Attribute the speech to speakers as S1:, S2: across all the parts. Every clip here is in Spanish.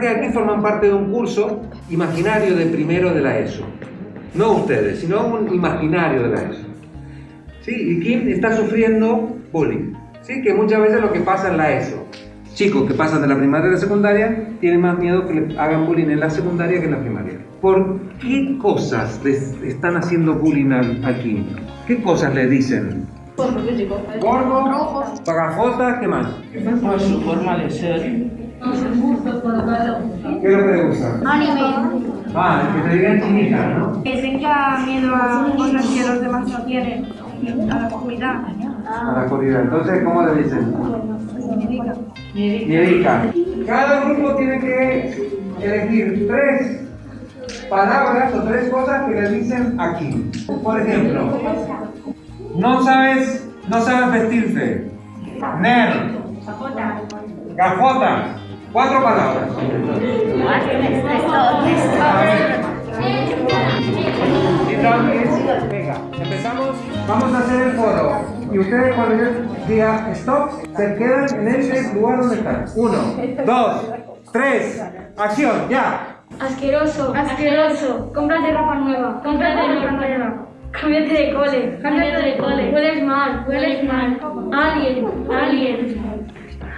S1: que aquí forman parte de un curso imaginario de primero de la ESO. No ustedes, sino un imaginario de la ESO. ¿Sí? Y Kim está sufriendo bullying. ¿Sí? Que muchas veces lo que pasa en la ESO. Chicos que pasan de la primaria a la secundaria tienen más miedo que le hagan bullying en la secundaria que en la primaria. ¿Por qué cosas les están haciendo bullying al Kim? ¿Qué cosas le dicen? Gordo, pagajotas, ¿qué más?
S2: Por su forma de ser.
S1: ¿Qué es lo que le gusta?
S3: Anime.
S1: Ah, que te digan chinita, ¿no?
S3: Que tenga miedo a cosas que los demás no tienen. A la comunidad.
S1: A la corrida. Entonces, ¿cómo le dicen? Miedica. Cada grupo tiene que elegir tres palabras o tres cosas que le dicen aquí. Por ejemplo, no sabes, no sabes vestirse. Nerd. Gafota. Cuatro palabras. Entonces, venga, empezamos. Vamos a hacer el foro. Y ustedes cuando yo diga stop, se quedan en ese lugar donde están. Uno, dos, tres, acción, ya.
S3: Asqueroso. Asqueroso. Cómprate ropa nueva. Cómprate ropa nueva. Cámbiate de cole. Cámbiate de cole. Hueles mal. Hueles mal. Alien. Alien.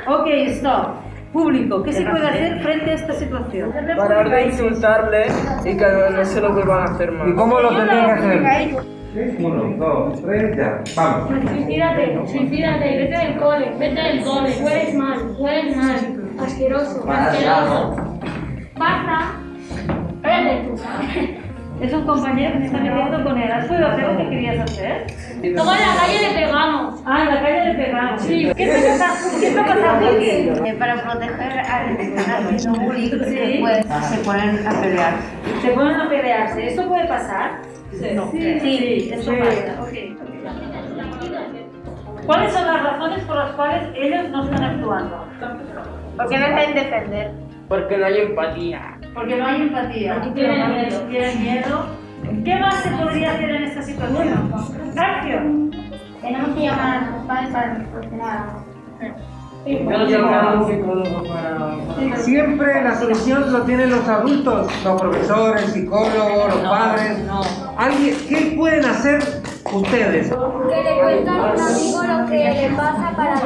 S4: Ok, stop. Público, ¿qué se puede hacer frente a esta situación?
S2: Parar de insultarle y que no se lo vuelvan a hacer
S1: ¿Y
S2: más.
S1: cómo lo tendrían que hacer? Uno, dos, tres, ya. Vamos.
S3: Suicídate. Suicídate. Vete del cole. Vete del cole. Hueles mal. Hueles mal. Asqueroso. Asqueroso. Basta. Vete tú.
S4: Es un compañero que se está metiendo con él. ¿Has podido hacer lo que querías hacer?
S3: Luego en la calle le pegamos.
S4: Ah, en la calle le pegamos.
S3: Sí.
S4: ¿Qué está pasando, ¿Qué está pasando aquí?
S5: Eh, para proteger al haciendo bullying,
S4: Sí.
S5: pues, se ponen a pelear.
S4: Se ponen a pelearse. ¿Esto puede pasar? No.
S5: Sí.
S4: Sí, esto
S3: Sí.
S4: pasa. Ok. ¿Cuáles son las razones por las cuales ellos no están actuando?
S3: Porque no saben defender.
S2: Porque no hay empatía.
S4: Porque no hay empatía.
S3: Porque tienen miedo.
S4: Tienen miedo. ¿Qué más se podría hacer en esta situación? Acción.
S3: Tenemos que llamar a sus padres para solucionar
S2: a un psicólogo para...
S1: Siempre la solución lo tienen los adultos, los profesores, psicólogos, los padres. ¿Alguien, ¿Qué pueden hacer ustedes?
S6: Que le cuentan a un amigo lo que le pasa para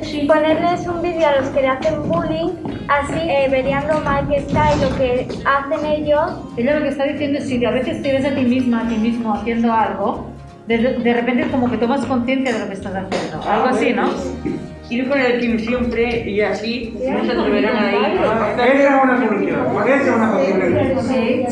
S6: desahogarse. Ponerles un vídeo a los que le hacen bullying, así eh, verían lo mal que está y lo que hacen ellos.
S4: Ella lo que está diciendo es si a veces te ves a ti misma, a ti mismo haciendo algo, de, de repente como que tomas conciencia de lo que estás haciendo. Algo así, ¿no?
S2: Ir con el Kim siempre y así no se atreverán a ir.
S1: Esa es una solución. Esa es una posible.
S4: Sí.